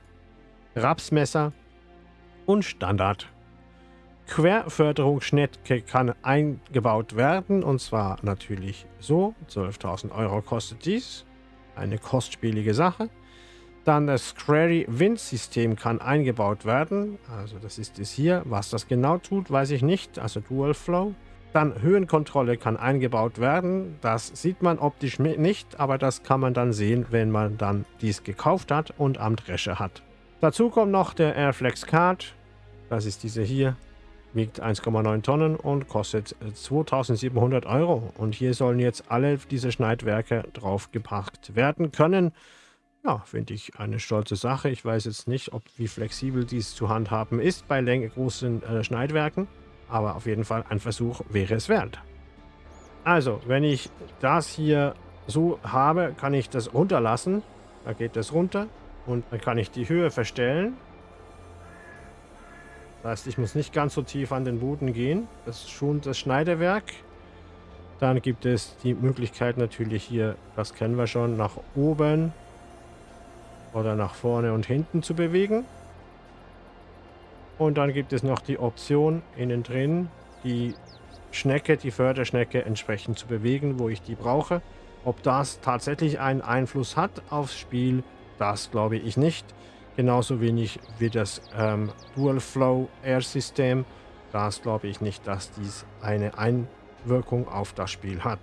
Rapsmesser und Standard. Querförderungsschnecke kann eingebaut werden und zwar natürlich so. 12.000 Euro kostet dies. Eine kostspielige Sache. Dann das Query Wind System kann eingebaut werden. Also das ist es hier. Was das genau tut, weiß ich nicht. Also Dual Flow. Dann Höhenkontrolle kann eingebaut werden. Das sieht man optisch nicht, aber das kann man dann sehen, wenn man dann dies gekauft hat und am Drescher hat. Dazu kommt noch der Airflex Card. Das ist diese hier. Wiegt 1,9 Tonnen und kostet 2700 Euro. Und hier sollen jetzt alle diese Schneidwerke draufgepackt werden können. Ja, finde ich eine stolze Sache. Ich weiß jetzt nicht, ob wie flexibel dies zu handhaben ist bei großen äh, Schneidwerken. Aber auf jeden Fall ein Versuch wäre es wert. Also, wenn ich das hier so habe, kann ich das runterlassen. Da geht das runter. Und dann kann ich die Höhe verstellen. Das heißt, ich muss nicht ganz so tief an den Boden gehen. Das ist schon das Schneidewerk. Dann gibt es die Möglichkeit natürlich hier, das kennen wir schon, nach oben oder nach vorne und hinten zu bewegen. Und dann gibt es noch die Option innen drin, die Schnecke, die Förderschnecke entsprechend zu bewegen, wo ich die brauche. Ob das tatsächlich einen Einfluss hat aufs Spiel, das glaube ich nicht. Genauso wenig wie das ähm, Dual Flow Air System. Das glaube ich nicht, dass dies eine Einwirkung auf das Spiel hat.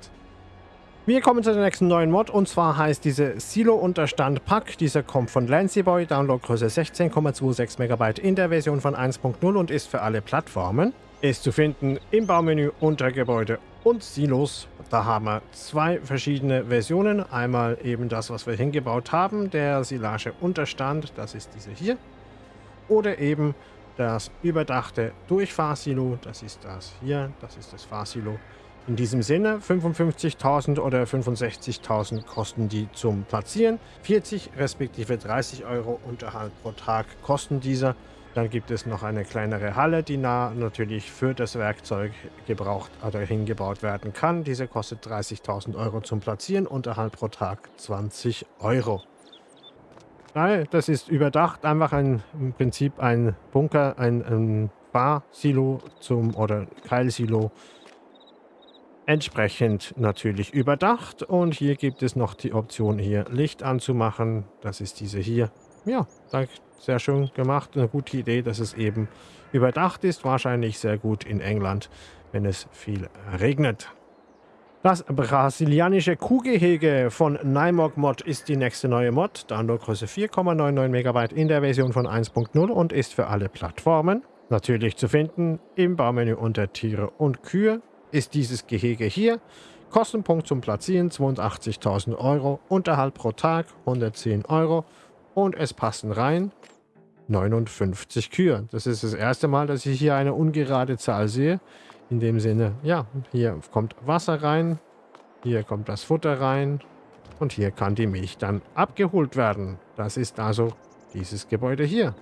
Wir kommen zu der nächsten neuen Mod und zwar heißt diese Silo-Unterstand Pack. Dieser kommt von Lancyboy, Downloadgröße 16,26 MB in der Version von 1.0 und ist für alle Plattformen. Ist zu finden im Baumenü unter Gebäude und Silos. Da haben wir zwei verschiedene Versionen. Einmal eben das, was wir hingebaut haben, der Silage Unterstand, das ist diese hier. Oder eben das überdachte Durchfahrsilo, das ist das hier, das ist das Fahrsilo. In diesem Sinne, 55.000 oder 65.000 kosten die zum Platzieren. 40 respektive 30 Euro Unterhalt pro Tag kosten diese. Dann gibt es noch eine kleinere Halle, die nah natürlich für das Werkzeug gebraucht oder hingebaut werden kann. Diese kostet 30.000 Euro zum Platzieren, Unterhalt pro Tag 20 Euro. Nein, das ist überdacht, einfach ein, im Prinzip ein Bunker, ein, ein Bar-Silo zum oder Keilsilo Entsprechend natürlich überdacht und hier gibt es noch die Option hier Licht anzumachen. Das ist diese hier. Ja, sehr schön gemacht. Eine gute Idee, dass es eben überdacht ist. Wahrscheinlich sehr gut in England, wenn es viel regnet. Das brasilianische Kuhgehege von Nymog Mod ist die nächste neue Mod. Downloadgröße 4,99 MB in der Version von 1.0 und ist für alle Plattformen. Natürlich zu finden im Baumenü unter Tiere und Kühe ist dieses Gehege hier. Kostenpunkt zum Platzieren 82.000 Euro, Unterhalt pro Tag 110 Euro und es passen rein 59 Kühe. Das ist das erste Mal, dass ich hier eine ungerade Zahl sehe. In dem Sinne, ja, hier kommt Wasser rein, hier kommt das Futter rein und hier kann die Milch dann abgeholt werden. Das ist also dieses Gebäude hier.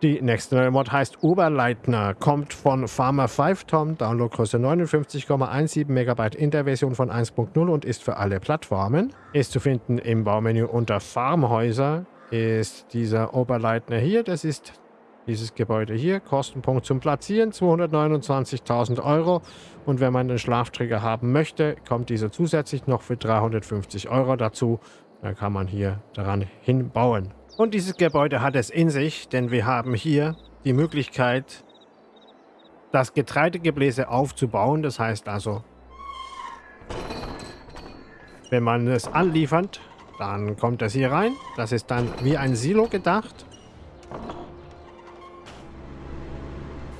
Die nächste neue Mod heißt Oberleitner, kommt von Farmer 5 Tom, Downloadgröße 59,17 MB in der Version von 1.0 und ist für alle Plattformen. Ist zu finden im Baumenü unter Farmhäuser ist dieser Oberleitner hier. Das ist dieses Gebäude hier. Kostenpunkt zum Platzieren 229.000 Euro. Und wenn man den Schlafträger haben möchte, kommt dieser zusätzlich noch für 350 Euro dazu. Dann kann man hier daran hinbauen. Und dieses Gebäude hat es in sich, denn wir haben hier die Möglichkeit, das Getreidegebläse aufzubauen. Das heißt also, wenn man es anliefert, dann kommt das hier rein. Das ist dann wie ein Silo gedacht.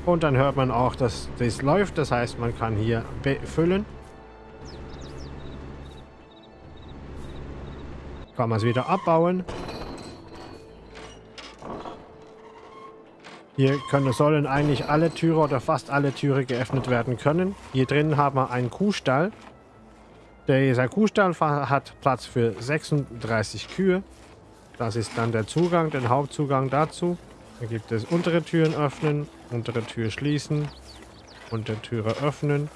Und dann hört man auch, dass das läuft. Das heißt, man kann hier befüllen. Kann man es wieder abbauen. Hier können, sollen eigentlich alle Türe oder fast alle Türe geöffnet werden können. Hier drin haben wir einen Kuhstall. Dieser Kuhstall hat Platz für 36 Kühe. Das ist dann der Zugang, der Hauptzugang dazu. Da gibt es untere Türen öffnen, untere Tür schließen, untere Türe öffnen.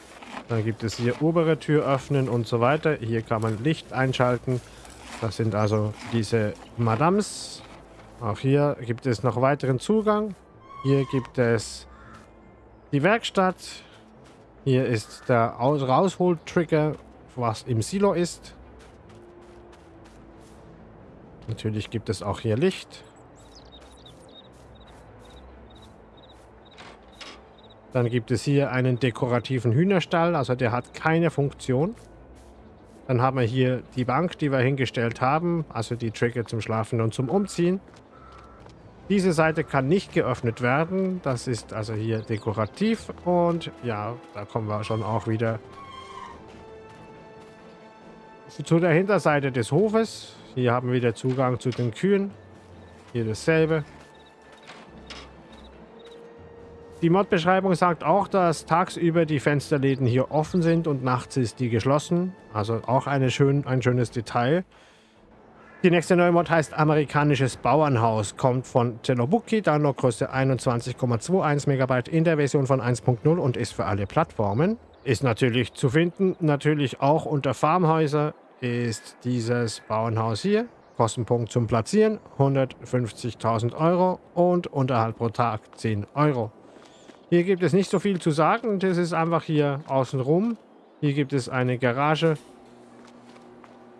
Dann gibt es hier obere Tür öffnen und so weiter. Hier kann man Licht einschalten. Das sind also diese Madams. Auch hier gibt es noch weiteren Zugang. Hier gibt es die Werkstatt. Hier ist der Raushol-Trigger, was im Silo ist. Natürlich gibt es auch hier Licht. Dann gibt es hier einen dekorativen Hühnerstall, also der hat keine Funktion. Dann haben wir hier die Bank, die wir hingestellt haben, also die Trigger zum Schlafen und zum Umziehen. Diese Seite kann nicht geöffnet werden, das ist also hier dekorativ und ja, da kommen wir schon auch wieder zu der Hinterseite des Hofes. Hier haben wir wieder Zugang zu den Kühen. Hier dasselbe. Die Mod-Beschreibung sagt auch, dass tagsüber die Fensterläden hier offen sind und nachts ist die geschlossen. Also auch schön, ein schönes Detail. Die nächste neue Mod heißt Amerikanisches Bauernhaus, kommt von Telobuki, Downloadgröße 21,21 MB in der Version von 1.0 und ist für alle Plattformen. Ist natürlich zu finden, natürlich auch unter Farmhäuser ist dieses Bauernhaus hier. Kostenpunkt zum Platzieren 150.000 Euro und Unterhalt pro Tag 10 Euro. Hier gibt es nicht so viel zu sagen. Das ist einfach hier außenrum. Hier gibt es eine Garage.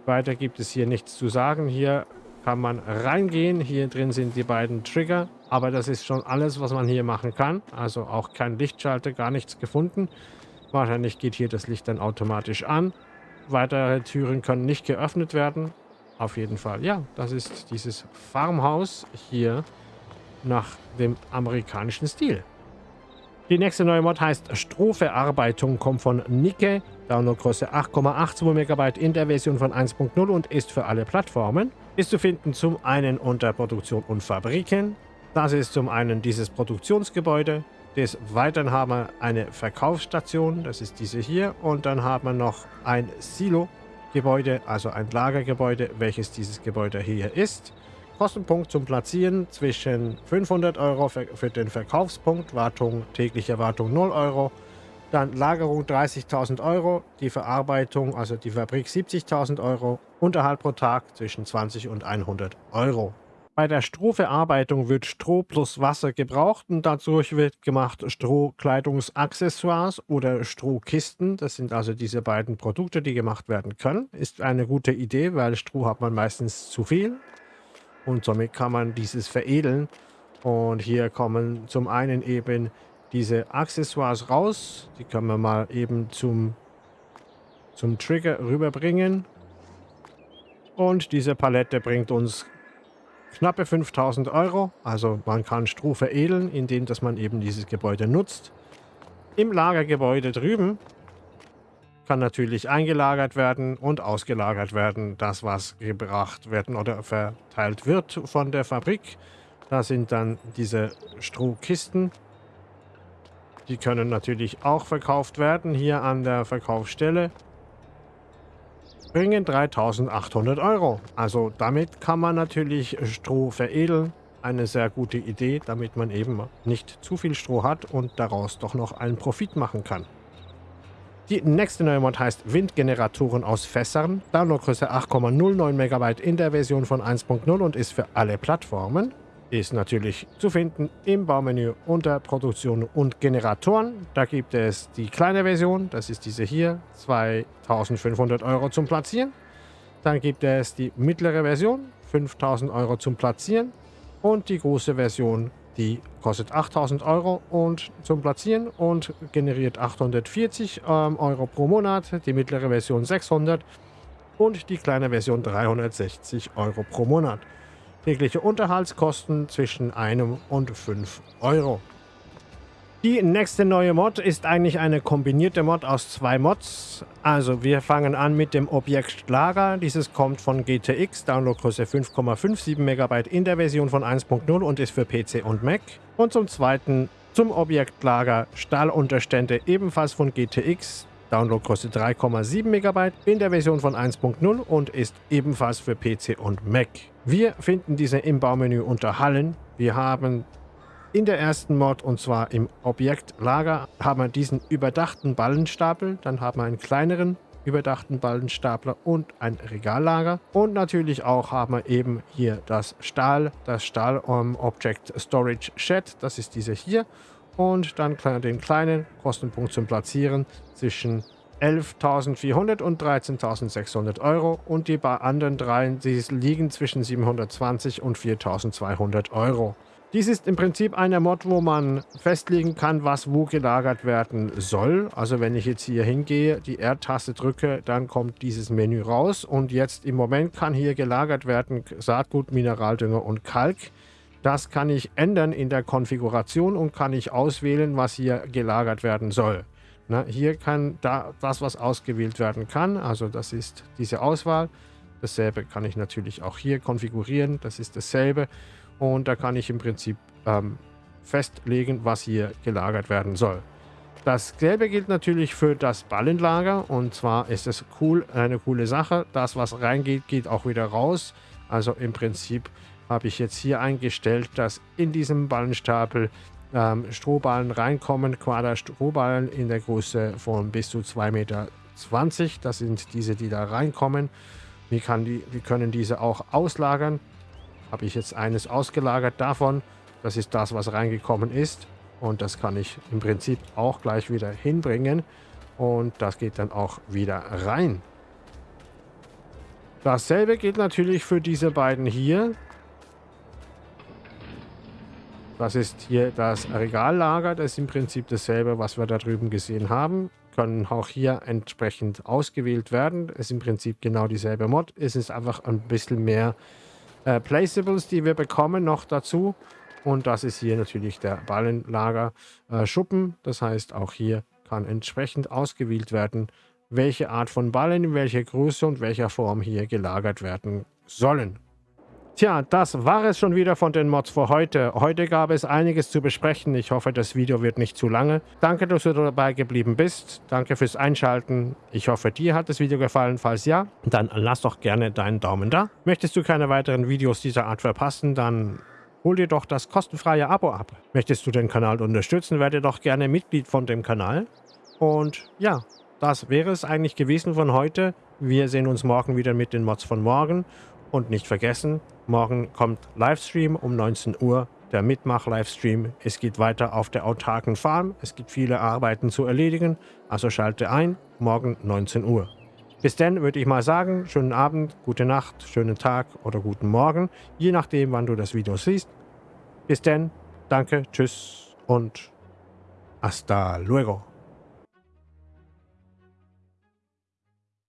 Weiter gibt es hier nichts zu sagen. Hier kann man reingehen. Hier drin sind die beiden Trigger. Aber das ist schon alles, was man hier machen kann. Also auch kein Lichtschalter, gar nichts gefunden. Wahrscheinlich geht hier das Licht dann automatisch an. Weitere Türen können nicht geöffnet werden. Auf jeden Fall. Ja, das ist dieses Farmhaus hier nach dem amerikanischen Stil. Die nächste neue Mod heißt Strohverarbeitung, kommt von Nike, Downloadgröße 8,82 MB in der Version von 1.0 und ist für alle Plattformen. Ist zu finden zum einen unter Produktion und Fabriken. Das ist zum einen dieses Produktionsgebäude. Des Weiteren haben wir eine Verkaufsstation, das ist diese hier. Und dann haben wir noch ein Silo-Gebäude, also ein Lagergebäude, welches dieses Gebäude hier ist. Kostenpunkt zum Platzieren zwischen 500 Euro für, den Verkaufspunkt, Wartung, tägliche Wartung 0 Euro, dann Lagerung 30.000 Euro, die Verarbeitung, also die Fabrik 70.000 Euro, Unterhalt pro Tag zwischen 20 und 100 Euro. Bei der Strohverarbeitung wird Stroh plus Wasser gebraucht und dadurch wird gemacht Strohkleidungsaccessoires oder Strohkisten. Das sind also diese beiden Produkte, die gemacht werden können. Ist eine gute Idee, weil Stroh hat man meistens zu viel und somit kann man dieses veredeln. Und hier kommen zum einen eben diese Accessoires raus. Die können wir mal eben zum, zum Trigger rüberbringen. Und diese Palette bringt uns knappe 5000 Euro. Also man kann Stroh veredeln, indem dass man eben dieses Gebäude nutzt. Im Lagergebäude drüben kann natürlich eingelagert werden und ausgelagert werden, das was gebracht werden oder verteilt wird von der Fabrik. Da sind dann diese Strohkisten. Die können natürlich auch verkauft werden hier an der Verkaufsstelle bringen 3800 Euro. Also damit kann man natürlich Stroh veredeln. Eine sehr gute Idee, damit man eben nicht zu viel Stroh hat und daraus doch noch einen Profit machen kann. Die nächste neue Mod heißt Windgeneratoren aus Fässern. Downloadgröße 8,09 MB in der Version von 1.0 und ist für alle Plattformen ist natürlich zu finden im Baumenü unter Produktion und Generatoren. Da gibt es die kleine Version, das ist diese hier, 2500 Euro zum Platzieren. Dann gibt es die mittlere Version, 5000 Euro zum Platzieren. Und die große Version, die kostet 8000 Euro und zum Platzieren und generiert 840 ähm, Euro pro Monat. Die mittlere Version 600 und die kleine Version 360 Euro pro Monat. Tägliche Unterhaltskosten zwischen 1 und 5 Euro. Die nächste neue Mod ist eigentlich eine kombinierte Mod aus zwei Mods. Also wir fangen an mit dem Objekt Lager. Dieses kommt von GTX, Downloadgröße 5,57 MB in der Version von 1.0 und ist für PC und Mac. Und zum zweiten zum Objekt Lager Stahlunterstände ebenfalls von GTX, Downloadgröße 3,7 MB in der Version von 1.0 und ist ebenfalls für PC und Mac. Wir finden diese im Baumenü unter Hallen. Wir haben in der ersten Mod, und zwar im Objektlager, haben wir diesen überdachten Ballenstapel. Dann haben wir einen kleineren überdachten Ballenstapler und ein Regallager. Und natürlich auch haben wir eben hier das Stahl, das Stahl um, Object Storage Shed. Das ist diese hier. Und dann den kleinen Kostenpunkt zum Platzieren zwischen 11.400 und 13.600 Euro und die anderen dreien, die liegen zwischen 720 und 4.200 Euro. Dies ist im Prinzip eine Mod, wo man festlegen kann, was wo gelagert werden soll. Also wenn ich jetzt hier hingehe, die R-Taste drücke, dann kommt dieses Menü raus. Und jetzt im Moment kann hier gelagert werden Saatgut, Mineraldünger und Kalk. Das kann ich ändern in der Konfiguration und kann ich auswählen, was hier gelagert werden soll. Na, hier kann da das, was ausgewählt werden kann, also das ist diese Auswahl. Dasselbe kann ich natürlich auch hier konfigurieren, das ist dasselbe. Und da kann ich im Prinzip ähm, festlegen, was hier gelagert werden soll. Dasselbe gilt natürlich für das Ballenlager und zwar ist es cool, eine coole Sache. Das, was reingeht, geht auch wieder raus. Also im Prinzip habe ich jetzt hier eingestellt, dass in diesem Ballenstapel ähm, Strohballen reinkommen, Quader-Strohballen in der Größe von bis zu 2,20 Meter. Das sind diese, die da reinkommen. Wir, die, wir können diese auch auslagern. Habe ich jetzt eines ausgelagert davon. Das ist das, was reingekommen ist. Und das kann ich im Prinzip auch gleich wieder hinbringen. Und das geht dann auch wieder rein. Dasselbe gilt natürlich für diese beiden hier. Das ist hier das Regallager. Das ist im Prinzip dasselbe, was wir da drüben gesehen haben. Können auch hier entsprechend ausgewählt werden. Ist im Prinzip genau dieselbe Mod. Es ist einfach ein bisschen mehr äh, Placeables, die wir bekommen noch dazu. Und das ist hier natürlich der Ballenlager äh, Schuppen. Das heißt, auch hier kann entsprechend ausgewählt werden, welche Art von Ballen, in welcher Größe und welcher Form hier gelagert werden sollen. Tja, das war es schon wieder von den Mods für heute. Heute gab es einiges zu besprechen. Ich hoffe, das Video wird nicht zu lange. Danke, dass du dabei geblieben bist. Danke fürs Einschalten. Ich hoffe, dir hat das Video gefallen. Falls ja, dann lass doch gerne deinen Daumen da. Möchtest du keine weiteren Videos dieser Art verpassen, dann hol dir doch das kostenfreie Abo ab. Möchtest du den Kanal unterstützen, werde doch gerne Mitglied von dem Kanal. Und ja, das wäre es eigentlich gewesen von heute. Wir sehen uns morgen wieder mit den Mods von morgen. Und nicht vergessen, morgen kommt Livestream um 19 Uhr, der Mitmach-Livestream. Es geht weiter auf der autarken Farm. Es gibt viele Arbeiten zu erledigen, also schalte ein, morgen 19 Uhr. Bis dann würde ich mal sagen, schönen Abend, gute Nacht, schönen Tag oder guten Morgen, je nachdem, wann du das Video siehst. Bis dann, danke, tschüss und hasta luego.